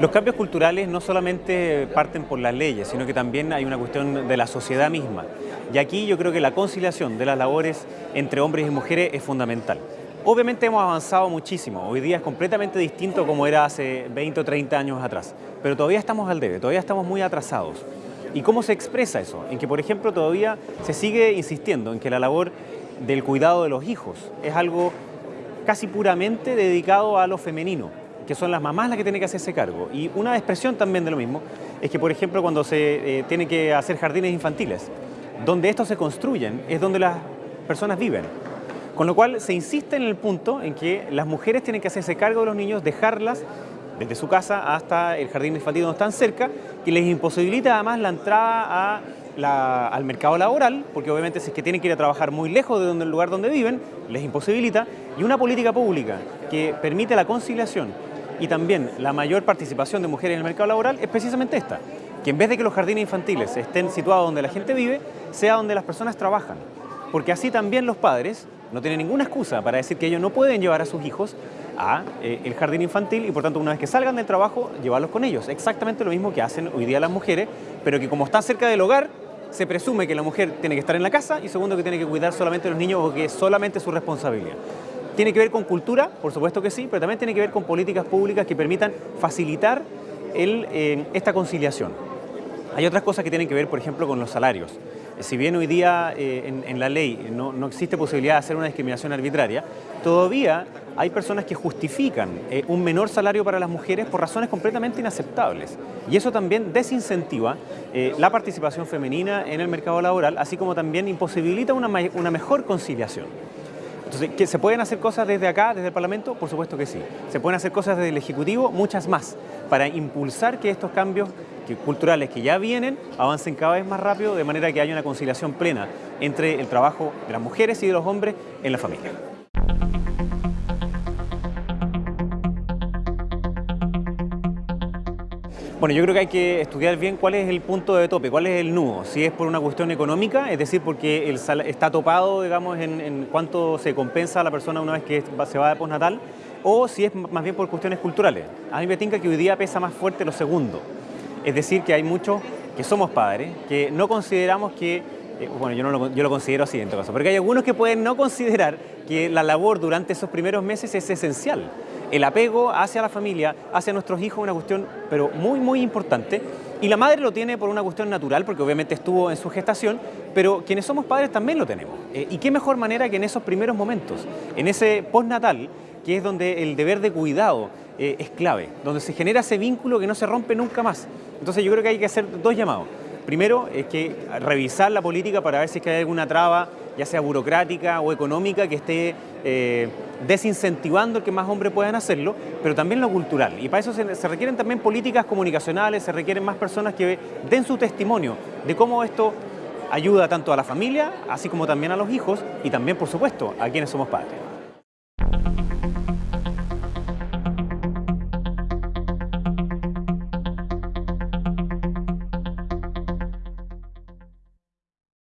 Los cambios culturales no solamente parten por las leyes, sino que también hay una cuestión de la sociedad misma. Y aquí yo creo que la conciliación de las labores entre hombres y mujeres es fundamental. Obviamente hemos avanzado muchísimo, hoy día es completamente distinto como era hace 20 o 30 años atrás, pero todavía estamos al debe, todavía estamos muy atrasados. ¿Y cómo se expresa eso? En que, por ejemplo, todavía se sigue insistiendo en que la labor del cuidado de los hijos es algo casi puramente dedicado a lo femenino, que son las mamás las que tienen que hacerse cargo. Y una expresión también de lo mismo es que, por ejemplo, cuando se eh, tiene que hacer jardines infantiles, donde estos se construyen es donde las personas viven. Con lo cual se insiste en el punto en que las mujeres tienen que hacerse cargo de los niños, dejarlas desde su casa hasta el jardín infantil donde están cerca, que les imposibilita además la entrada al mercado laboral, porque obviamente si es que tienen que ir a trabajar muy lejos de donde, el lugar donde viven, les imposibilita, y una política pública que permite la conciliación y también la mayor participación de mujeres en el mercado laboral es precisamente esta, que en vez de que los jardines infantiles estén situados donde la gente vive, sea donde las personas trabajan, porque así también los padres no tienen ninguna excusa para decir que ellos no pueden llevar a sus hijos a eh, el jardín infantil y por tanto una vez que salgan del trabajo llevarlos con ellos. Exactamente lo mismo que hacen hoy día las mujeres, pero que como están cerca del hogar, se presume que la mujer tiene que estar en la casa y segundo que tiene que cuidar solamente a los niños o que es solamente su responsabilidad. Tiene que ver con cultura, por supuesto que sí, pero también tiene que ver con políticas públicas que permitan facilitar eh, esta conciliación. Hay otras cosas que tienen que ver, por ejemplo, con los salarios si bien hoy día eh, en, la ley no, existe posibilidad de hacer una discriminación arbitraria, todavía hay personas que justifican eh, un menor salario para las mujeres por razones completamente inaceptables. Y eso también desincentiva eh, la participación femenina en el mercado laboral, así como también imposibilita una mejor conciliación. Entonces, ¿que ¿se pueden hacer cosas desde acá, desde el Parlamento? Por supuesto que sí. ¿Se pueden hacer cosas desde el Ejecutivo? Muchas más, para impulsar que estos cambios culturales que ya vienen avancen cada vez más rápido, de manera que haya una conciliación plena entre el trabajo de las mujeres y de los hombres en la familia. Bueno, yo creo que hay que estudiar bien cuál es el punto de tope, cuál es el nudo. Si es por una cuestión económica, es decir, porque está topado, digamos, en, cuánto se compensa a la persona una vez que se va de postnatal, o si es más bien por cuestiones culturales. A mí me tinca que hoy día pesa más fuerte lo segundo. Es decir, que hay muchos que somos padres, que no consideramos que bueno, yo, no lo, yo lo considero así en todo caso, porque hay algunos que pueden no considerar que la labor durante esos primeros meses es esencial el apego hacia la familia, hacia nuestros hijos, es una cuestión pero muy, muy importante. Y la madre lo tiene por una cuestión natural, porque obviamente estuvo en su gestación, pero quienes somos padres también lo tenemos. Eh, y qué mejor manera que en esos primeros momentos, en ese postnatal, que es donde el deber de cuidado eh, es clave, donde se genera ese vínculo que no se rompe nunca más. Entonces yo creo que hay que hacer dos llamados. Primero, es que revisar la política para ver si es que hay alguna traba ya sea burocrática o económica, que esté eh, desincentivando que más hombres puedan hacerlo, pero también lo cultural. Y para eso se, requieren también políticas comunicacionales, se requieren más personas que den su testimonio de cómo esto ayuda tanto a la familia, así como también a los hijos y también, por supuesto, a quienes somos padres.